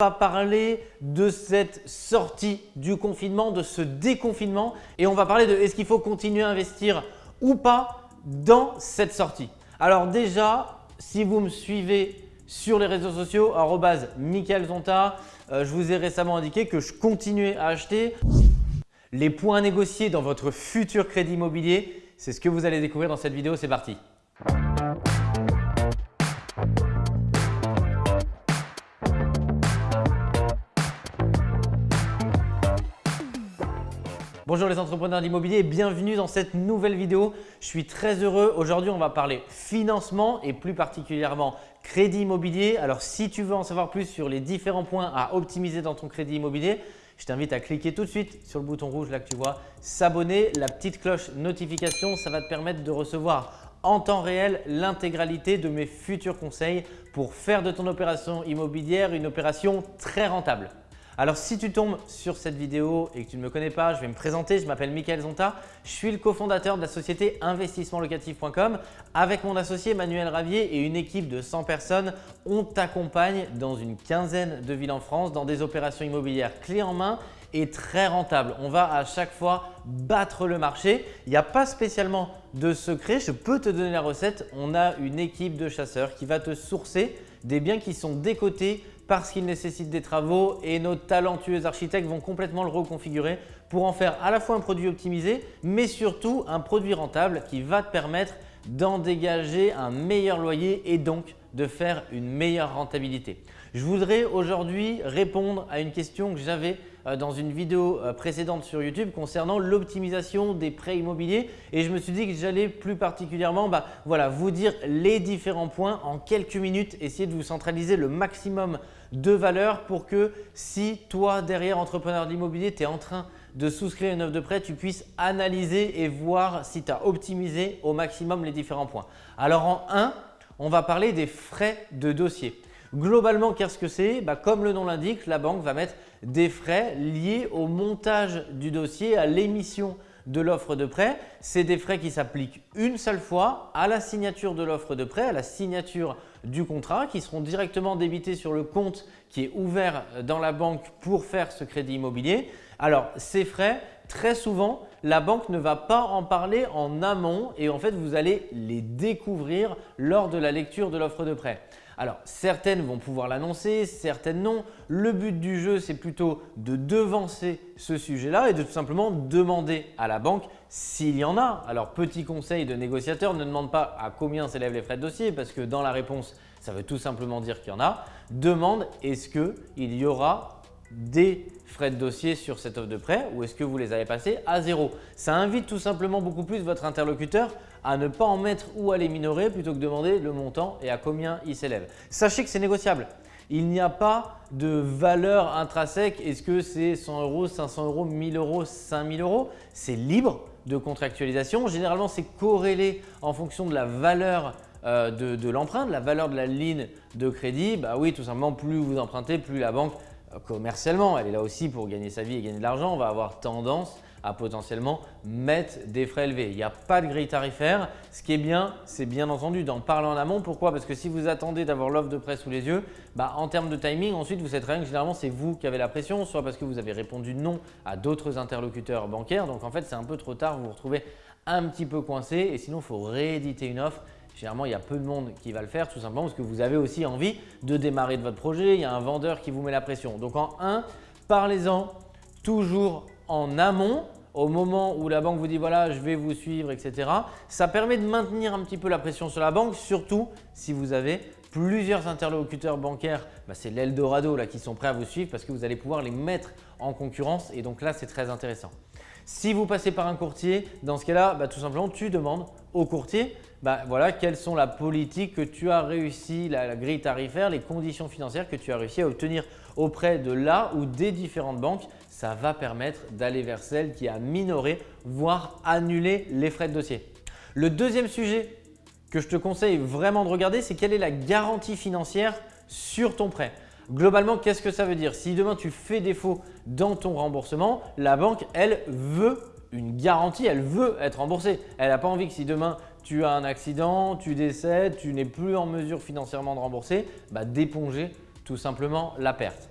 va parler de cette sortie du confinement, de ce déconfinement et on va parler de est-ce qu'il faut continuer à investir ou pas dans cette sortie. Alors déjà, si vous me suivez sur les réseaux sociaux, Michael Zonta, euh, je vous ai récemment indiqué que je continuais à acheter. Les points négociés dans votre futur crédit immobilier, c'est ce que vous allez découvrir dans cette vidéo, c'est parti. Bonjour les entrepreneurs d'immobilier bienvenue dans cette nouvelle vidéo. Je suis très heureux. Aujourd'hui, on va parler financement et plus particulièrement crédit immobilier. Alors, si tu veux en savoir plus sur les différents points à optimiser dans ton crédit immobilier, je t'invite à cliquer tout de suite sur le bouton rouge là que tu vois, s'abonner, la petite cloche notification, ça va te permettre de recevoir en temps réel l'intégralité de mes futurs conseils pour faire de ton opération immobilière une opération très rentable. Alors si tu tombes sur cette vidéo et que tu ne me connais pas, je vais me présenter, je m'appelle Michael Zonta, je suis le cofondateur de la société investissementlocatif.com. Avec mon associé Manuel Ravier et une équipe de 100 personnes, on t'accompagne dans une quinzaine de villes en France dans des opérations immobilières clés en main et très rentables. On va à chaque fois battre le marché. Il n'y a pas spécialement de secret, je peux te donner la recette. On a une équipe de chasseurs qui va te sourcer des biens qui sont décotés parce qu'il nécessite des travaux et nos talentueux architectes vont complètement le reconfigurer pour en faire à la fois un produit optimisé mais surtout un produit rentable qui va te permettre d'en dégager un meilleur loyer et donc de faire une meilleure rentabilité. Je voudrais aujourd'hui répondre à une question que j'avais euh, dans une vidéo euh, précédente sur YouTube concernant l'optimisation des prêts immobiliers et je me suis dit que j'allais plus particulièrement bah, voilà, vous dire les différents points en quelques minutes, essayer de vous centraliser le maximum de valeur pour que si toi derrière entrepreneur d'immobilier, tu es en train de souscrire une offre de prêt, tu puisses analyser et voir si tu as optimisé au maximum les différents points. Alors en 1, on va parler des frais de dossier. Globalement, qu'est-ce que c'est? Bah, Comme le nom l'indique, la banque va mettre des frais liés au montage du dossier, à l'émission de l'offre de prêt. C'est des frais qui s'appliquent une seule fois à la signature de l'offre de prêt, à la signature du contrat qui seront directement débités sur le compte qui est ouvert dans la banque pour faire ce crédit immobilier. Alors ces frais, très souvent, la banque ne va pas en parler en amont et en fait vous allez les découvrir lors de la lecture de l'offre de prêt. Alors certaines vont pouvoir l'annoncer, certaines non. Le but du jeu c'est plutôt de devancer ce sujet-là et de tout simplement demander à la banque s'il y en a. Alors petit conseil de négociateur, ne demande pas à combien s'élèvent les frais de dossier parce que dans la réponse ça veut tout simplement dire qu'il y en a. Demande est-ce qu'il y aura des frais de dossier sur cette offre de prêt ou est-ce que vous les avez passés à zéro? Ça invite tout simplement beaucoup plus votre interlocuteur à ne pas en mettre ou à les minorer plutôt que de demander le montant et à combien il s'élève. Sachez que c'est négociable. Il n'y a pas de valeur intrinsèque. Est-ce que c'est 100 euros, 500 euros, 1000 euros, 5000 euros? C'est libre de contractualisation. Généralement, c'est corrélé en fonction de la valeur euh, de, de la valeur de la ligne de crédit. Bah oui, tout simplement, plus vous empruntez, plus la banque commercialement, elle est là aussi pour gagner sa vie et gagner de l'argent, on va avoir tendance à potentiellement mettre des frais élevés. Il n'y a pas de grille tarifaire. Ce qui est bien, c'est bien entendu d'en parler en amont. Pourquoi? Parce que si vous attendez d'avoir l'offre de prêt sous les yeux, bah, en termes de timing, ensuite vous savez très bien que généralement c'est vous qui avez la pression, soit parce que vous avez répondu non à d'autres interlocuteurs bancaires. Donc en fait, c'est un peu trop tard, vous vous retrouvez un petit peu coincé et sinon il faut rééditer une offre Généralement, il y a peu de monde qui va le faire tout simplement parce que vous avez aussi envie de démarrer de votre projet. Il y a un vendeur qui vous met la pression. Donc en 1, parlez-en toujours en amont au moment où la banque vous dit voilà je vais vous suivre etc. Ça permet de maintenir un petit peu la pression sur la banque surtout si vous avez plusieurs interlocuteurs bancaires, bah, c'est l'Eldorado qui sont prêts à vous suivre parce que vous allez pouvoir les mettre en concurrence et donc là c'est très intéressant. Si vous passez par un courtier, dans ce cas-là, bah, tout simplement, tu demandes au courtier bah, voilà, quelles sont la politique que tu as réussi, la, grille tarifaire, les conditions financières que tu as réussi à obtenir auprès de là ou des différentes banques. Ça va permettre d'aller vers celle qui a minoré, voire annulé les frais de dossier. Le deuxième sujet que je te conseille vraiment de regarder, c'est quelle est la garantie financière sur ton prêt. Globalement, qu'est-ce que ça veut dire? Si demain tu fais défaut dans ton remboursement, la banque, elle veut une garantie, elle veut être remboursée. Elle n'a pas envie que si demain tu as un accident, tu décèdes, tu n'es plus en mesure financièrement de rembourser, bah, d'éponger tout simplement la perte.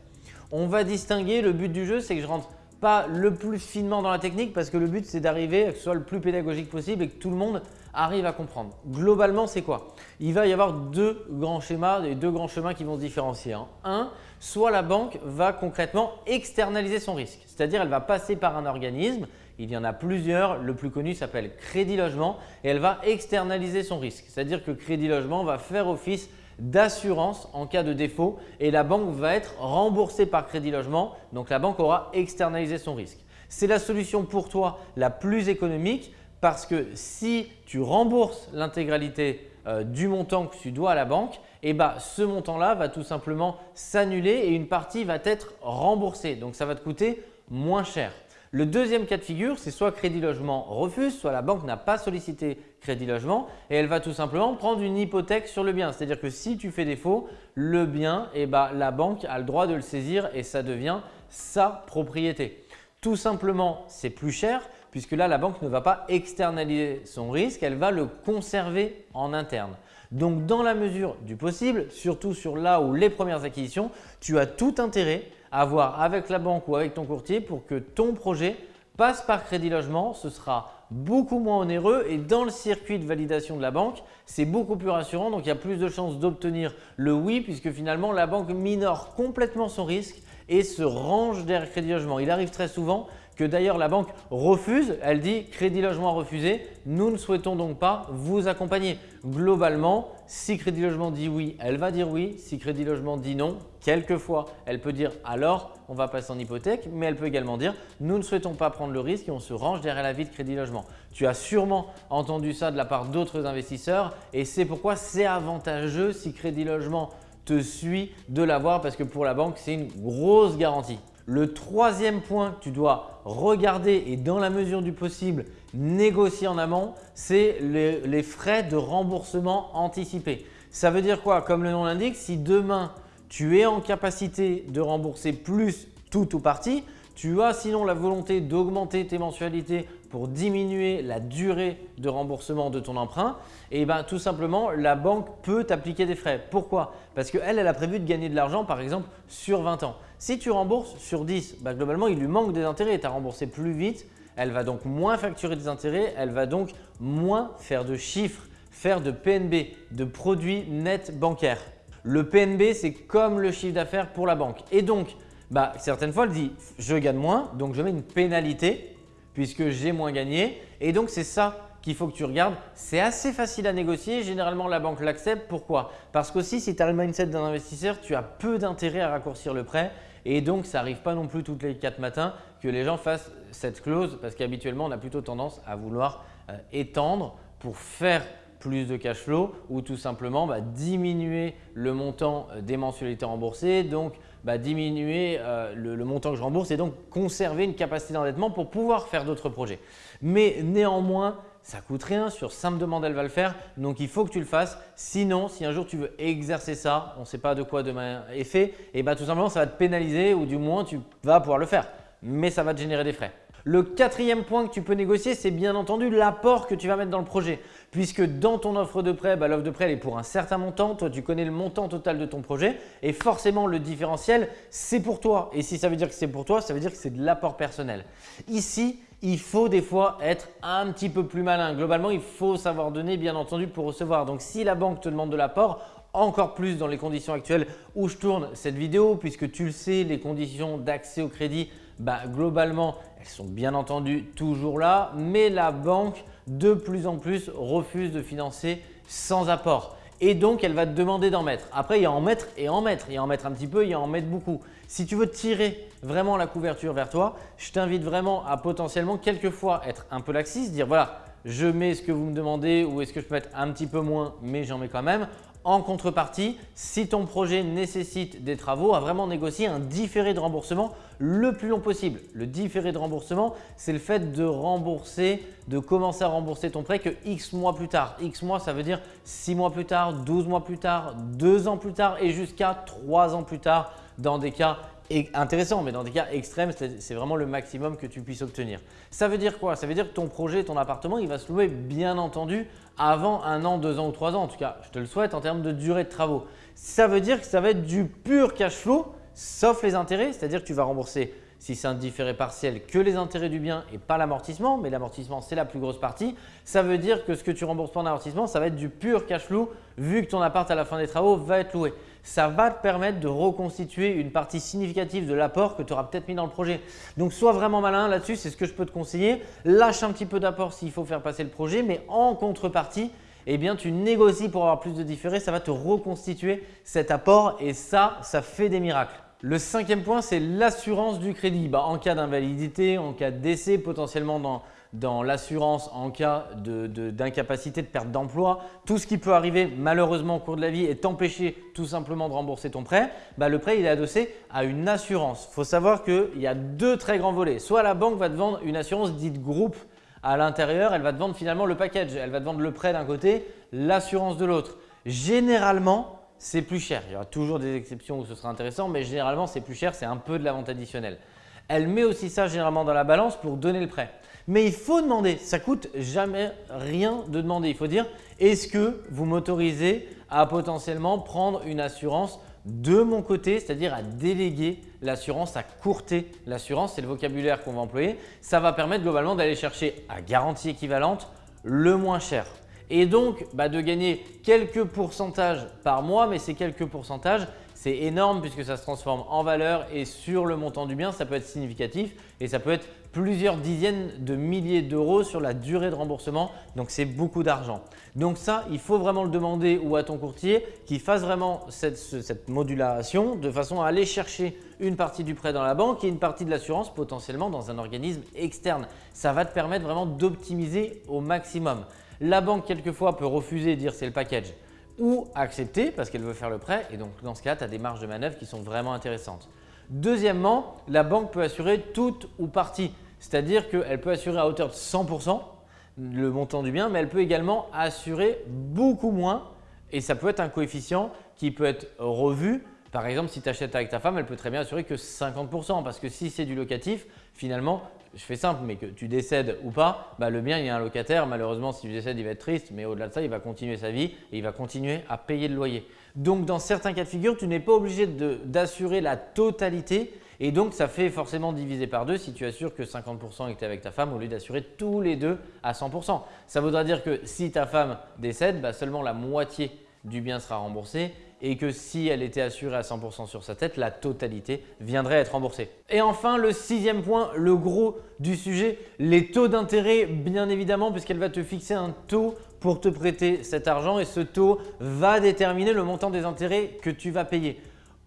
On va distinguer, le but du jeu, c'est que je rentre pas le plus finement dans la technique parce que le but, c'est d'arriver à que ce soit le plus pédagogique possible et que tout le monde arrive à comprendre. Globalement, c'est quoi? Il va y avoir deux grands schémas et deux grands chemins qui vont se différencier. Hein. Un, soit la banque va concrètement externaliser son risque, c'est-à-dire elle va passer par un organisme, il y en a plusieurs, le plus connu s'appelle Crédit Logement et elle va externaliser son risque, c'est-à-dire que Crédit Logement va faire office d'assurance en cas de défaut et la banque va être remboursée par Crédit Logement, donc la banque aura externalisé son risque. C'est la solution pour toi la plus économique parce que si tu rembourses l'intégralité euh, du montant que tu dois à la banque, ben, ce montant-là va tout simplement s'annuler et une partie va être remboursée. Donc, ça va te coûter moins cher. Le deuxième cas de figure, c'est soit Crédit Logement refuse, soit la banque n'a pas sollicité Crédit Logement et elle va tout simplement prendre une hypothèque sur le bien. C'est-à-dire que si tu fais défaut, le bien, eh ben, la banque a le droit de le saisir et ça devient sa propriété. Tout simplement, c'est plus cher puisque là, la banque ne va pas externaliser son risque, elle va le conserver en interne. Donc, dans la mesure du possible, surtout sur là où les premières acquisitions, tu as tout intérêt à voir avec la banque ou avec ton courtier pour que ton projet passe par Crédit Logement. Ce sera beaucoup moins onéreux et dans le circuit de validation de la banque, c'est beaucoup plus rassurant. Donc, il y a plus de chances d'obtenir le oui puisque finalement, la banque minore complètement son risque et se range derrière Crédit Logement. Il arrive très souvent que d'ailleurs la banque refuse, elle dit Crédit Logement refusé, nous ne souhaitons donc pas vous accompagner. Globalement, si Crédit Logement dit oui, elle va dire oui. Si Crédit Logement dit non, quelquefois, elle peut dire alors on va passer en hypothèque, mais elle peut également dire nous ne souhaitons pas prendre le risque et on se range derrière la vie de Crédit Logement. Tu as sûrement entendu ça de la part d'autres investisseurs et c'est pourquoi c'est avantageux si Crédit Logement te suit de l'avoir parce que pour la banque, c'est une grosse garantie. Le troisième point que tu dois regarder et dans la mesure du possible négocier en amont, c'est les, frais de remboursement anticipé. Ça veut dire quoi? Comme le nom l'indique, si demain tu es en capacité de rembourser plus tout ou partie, tu as sinon la volonté d'augmenter tes mensualités pour diminuer la durée de remboursement de ton emprunt, et eh ben, tout simplement, la banque peut t'appliquer des frais. Pourquoi? Parce qu'elle, elle a prévu de gagner de l'argent par exemple sur 20 ans. Si tu rembourses sur 10, bah, globalement, il lui manque des intérêts. Tu as remboursé plus vite, elle va donc moins facturer des intérêts, elle va donc moins faire de chiffres, faire de PNB, de produits nets bancaires. Le PNB, c'est comme le chiffre d'affaires pour la banque. Et donc, bah, certaines fois, elle dit « je gagne moins, donc je mets une pénalité puisque j'ai moins gagné ». Et donc, c'est ça qu'il faut que tu regardes. C'est assez facile à négocier. Généralement, la banque l'accepte. Pourquoi? Parce qu'aussi, si tu as le mindset d'un investisseur, tu as peu d'intérêt à raccourcir le prêt et donc, ça n'arrive pas non plus toutes les quatre matins que les gens fassent cette clause parce qu'habituellement, on a plutôt tendance à vouloir euh, étendre pour faire plus de cash flow ou tout simplement bah, diminuer le montant euh, des mensualités remboursées, donc bah, diminuer euh, le, montant que je rembourse et donc conserver une capacité d'endettement pour pouvoir faire d'autres projets. Mais néanmoins, ça coûte rien, sur simple demande, elle va le faire. Donc, il faut que tu le fasses. Sinon, si un jour tu veux exercer ça, on ne sait pas de quoi demain est fait, et bah, tout simplement, ça va te pénaliser ou du moins, tu vas pouvoir le faire. Mais ça va te générer des frais. Le quatrième point que tu peux négocier, c'est bien entendu l'apport que tu vas mettre dans le projet. Puisque dans ton offre de prêt, bah, l'offre de prêt elle est pour un certain montant. Toi, tu connais le montant total de ton projet et forcément le différentiel, c'est pour toi. Et si ça veut dire que c'est pour toi, ça veut dire que c'est de l'apport personnel. Ici, il faut des fois être un petit peu plus malin. Globalement, il faut savoir donner bien entendu pour recevoir. Donc, si la banque te demande de l'apport, encore plus dans les conditions actuelles où je tourne cette vidéo puisque tu le sais, les conditions d'accès au crédit, bah, globalement, elles sont bien entendu toujours là, mais la banque de plus en plus refuse de financer sans apport et donc elle va te demander d'en mettre. Après, il y a en mettre et en mettre. Il y a en mettre un petit peu, il y a en mettre beaucoup. Si tu veux tirer vraiment la couverture vers toi, je t'invite vraiment à potentiellement quelquefois être un peu laxiste, dire voilà, je mets ce que vous me demandez ou est-ce que je peux mettre un petit peu moins mais j'en mets quand même. En contrepartie, si ton projet nécessite des travaux, à vraiment négocier un différé de remboursement le plus long possible. Le différé de remboursement, c'est le fait de rembourser, de commencer à rembourser ton prêt que X mois plus tard. X mois, ça veut dire 6 mois plus tard, 12 mois plus tard, 2 ans plus tard et jusqu'à 3 ans plus tard dans des cas intéressants, mais dans des cas extrêmes, c'est vraiment le maximum que tu puisses obtenir. Ça veut dire quoi? Ça veut dire que ton projet, ton appartement, il va se louer bien entendu avant un an, deux ans ou trois ans. En tout cas, je te le souhaite en termes de durée de travaux. Ça veut dire que ça va être du pur cash flow sauf les intérêts, c'est-à-dire que tu vas rembourser si c'est un différé partiel, que les intérêts du bien et pas l'amortissement, mais l'amortissement c'est la plus grosse partie, ça veut dire que ce que tu rembourses pas en amortissement, ça va être du pur cash flow vu que ton appart à la fin des travaux va être loué. Ça va te permettre de reconstituer une partie significative de l'apport que tu auras peut-être mis dans le projet. Donc sois vraiment malin là-dessus, c'est ce que je peux te conseiller. Lâche un petit peu d'apport s'il faut faire passer le projet, mais en contrepartie, eh bien, tu négocies pour avoir plus de différés, ça va te reconstituer cet apport et ça, ça fait des miracles. Le cinquième point, c'est l'assurance du crédit. Bah, en cas d'invalidité, en cas de décès, potentiellement dans, l'assurance en cas d'incapacité, de, perte d'emploi, tout ce qui peut arriver malheureusement au cours de la vie et t'empêcher tout simplement de rembourser ton prêt, bah, le prêt il est adossé à une assurance. Il faut savoir qu'il y a deux très grands volets. Soit la banque va te vendre une assurance dite groupe à l'intérieur, elle va te vendre finalement le package. Elle va te vendre le prêt d'un côté, l'assurance de l'autre. Généralement, c'est plus cher. Il y aura toujours des exceptions où ce sera intéressant, mais généralement, c'est plus cher, c'est un peu de la vente additionnelle. Elle met aussi ça généralement dans la balance pour donner le prêt. Mais il faut demander, ça coûte jamais rien de demander. Il faut dire, est-ce que vous m'autorisez à potentiellement prendre une assurance de mon côté, c'est-à-dire à déléguer l'assurance, à courter l'assurance, c'est le vocabulaire qu'on va employer. Ça va permettre globalement d'aller chercher à garantie équivalente le moins cher et donc bah, de gagner quelques pourcentages par mois, mais ces quelques pourcentages, c'est énorme puisque ça se transforme en valeur et sur le montant du bien, ça peut être significatif et ça peut être plusieurs dizaines de milliers d'euros sur la durée de remboursement. Donc, c'est beaucoup d'argent. Donc ça, il faut vraiment le demander ou à ton courtier qui fasse vraiment cette, cette, modulation de façon à aller chercher une partie du prêt dans la banque et une partie de l'assurance potentiellement dans un organisme externe. Ça va te permettre vraiment d'optimiser au maximum. La banque, quelquefois, peut refuser et dire c'est le package ou accepter parce qu'elle veut faire le prêt et donc dans ce cas, tu as des marges de manœuvre qui sont vraiment intéressantes. Deuxièmement, la banque peut assurer toute ou partie, c'est-à-dire qu'elle peut assurer à hauteur de 100% le montant du bien, mais elle peut également assurer beaucoup moins et ça peut être un coefficient qui peut être revu. Par exemple, si tu achètes avec ta femme, elle peut très bien assurer que 50% parce que si c'est du locatif, finalement, je fais simple, mais que tu décèdes ou pas, bah, le bien, il y a un locataire. Malheureusement, si tu décèdes, il va être triste, mais au-delà de ça, il va continuer sa vie et il va continuer à payer le loyer. Donc, dans certains cas de figure, tu n'es pas obligé d'assurer la totalité et donc, ça fait forcément diviser par deux si tu assures que 50% et que tu es avec ta femme au lieu d'assurer tous les deux à 100%. Ça voudra dire que si ta femme décède, bah, seulement la moitié du bien sera remboursé et que si elle était assurée à 100% sur sa tête, la totalité viendrait être remboursée. Et enfin, le sixième point, le gros du sujet, les taux d'intérêt bien évidemment puisqu'elle va te fixer un taux pour te prêter cet argent et ce taux va déterminer le montant des intérêts que tu vas payer.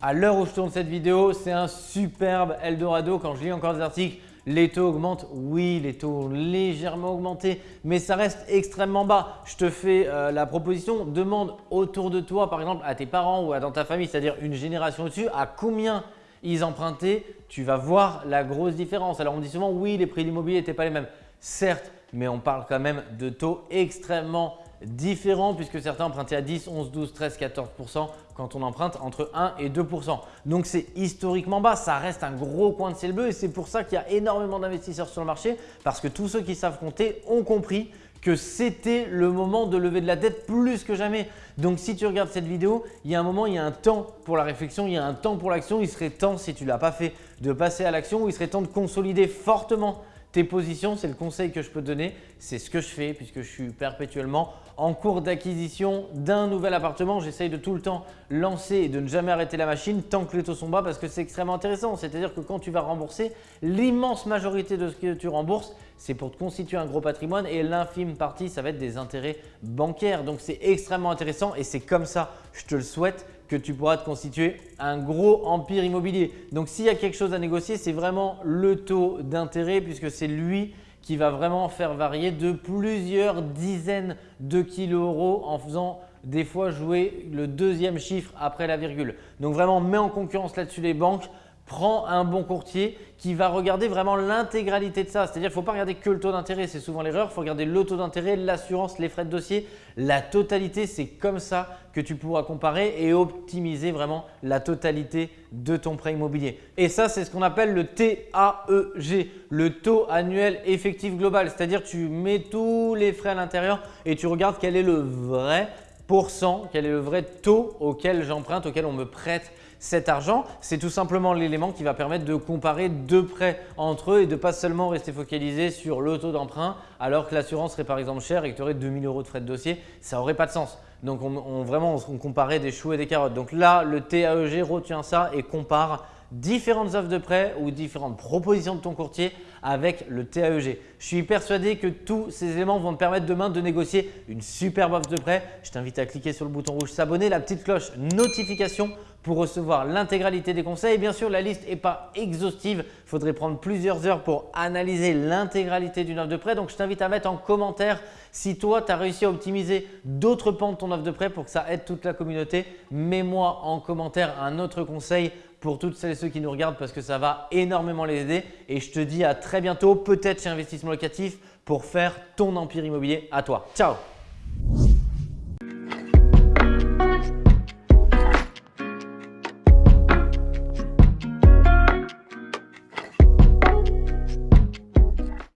À l'heure où je tourne cette vidéo, c'est un superbe Eldorado. Quand je lis encore des articles, les taux augmentent Oui, les taux ont légèrement augmenté, mais ça reste extrêmement bas. Je te fais euh, la proposition, demande autour de toi, par exemple à tes parents ou dans ta famille, c'est-à-dire une génération au-dessus, à combien ils empruntaient, tu vas voir la grosse différence. Alors on dit souvent oui, les prix de l'immobilier n'étaient pas les mêmes. Certes, mais on parle quand même de taux extrêmement différents puisque certains empruntaient à 10, 11, 12, 13, 14% quand on emprunte entre 1 et 2% Donc c'est historiquement bas, ça reste un gros coin de ciel bleu et c'est pour ça qu'il y a énormément d'investisseurs sur le marché parce que tous ceux qui savent compter ont compris que c'était le moment de lever de la dette plus que jamais. Donc si tu regardes cette vidéo, il y a un moment, il y a un temps pour la réflexion, il y a un temps pour l'action. Il serait temps, si tu ne l'as pas fait, de passer à l'action ou il serait temps de consolider fortement tes positions, c'est le conseil que je peux donner. C'est ce que je fais puisque je suis perpétuellement en cours d'acquisition d'un nouvel appartement. J'essaye de tout le temps lancer et de ne jamais arrêter la machine tant que les taux sont bas parce que c'est extrêmement intéressant. C'est-à-dire que quand tu vas rembourser, l'immense majorité de ce que tu rembourses, c'est pour te constituer un gros patrimoine et l'infime partie, ça va être des intérêts bancaires. Donc, c'est extrêmement intéressant et c'est comme ça, je te le souhaite, que tu pourras te constituer un gros empire immobilier. Donc, s'il y a quelque chose à négocier, c'est vraiment le taux d'intérêt puisque c'est lui qui va vraiment faire varier de plusieurs dizaines de kilos euros en faisant des fois jouer le deuxième chiffre après la virgule. Donc vraiment, mets en concurrence là-dessus les banques prends un bon courtier qui va regarder vraiment l'intégralité de ça. C'est-à-dire qu'il ne faut pas regarder que le taux d'intérêt, c'est souvent l'erreur. Il faut regarder le taux d'intérêt, l'assurance, les frais de dossier, la totalité. C'est comme ça que tu pourras comparer et optimiser vraiment la totalité de ton prêt immobilier. Et ça, c'est ce qu'on appelle le TAEG, le taux annuel effectif global. C'est-à-dire tu mets tous les frais à l'intérieur et tu regardes quel est le vrai pourcent, quel est le vrai taux auquel j'emprunte, auquel on me prête cet argent, c'est tout simplement l'élément qui va permettre de comparer deux prêts entre eux et de pas seulement rester focalisé sur le taux d'emprunt alors que l'assurance serait par exemple chère et que tu aurais 2000 euros de frais de dossier. Ça n'aurait pas de sens. Donc on, vraiment, on comparait des choux et des carottes. Donc là, le TAEG retient ça et compare différentes offres de prêt ou différentes propositions de ton courtier avec le TAEG. Je suis persuadé que tous ces éléments vont te permettre demain de négocier une superbe offre de prêt. Je t'invite à cliquer sur le bouton rouge s'abonner, la petite cloche notification pour recevoir l'intégralité des conseils. Bien sûr, la liste n'est pas exhaustive. Il faudrait prendre plusieurs heures pour analyser l'intégralité d'une offre de prêt. Donc, je t'invite à mettre en commentaire si toi, tu as réussi à optimiser d'autres pans de ton offre de prêt pour que ça aide toute la communauté. Mets-moi en commentaire un autre conseil pour toutes celles et ceux qui nous regardent parce que ça va énormément les aider. Et je te dis à très bientôt, peut-être chez Investissement Locatif pour faire ton empire immobilier à toi. Ciao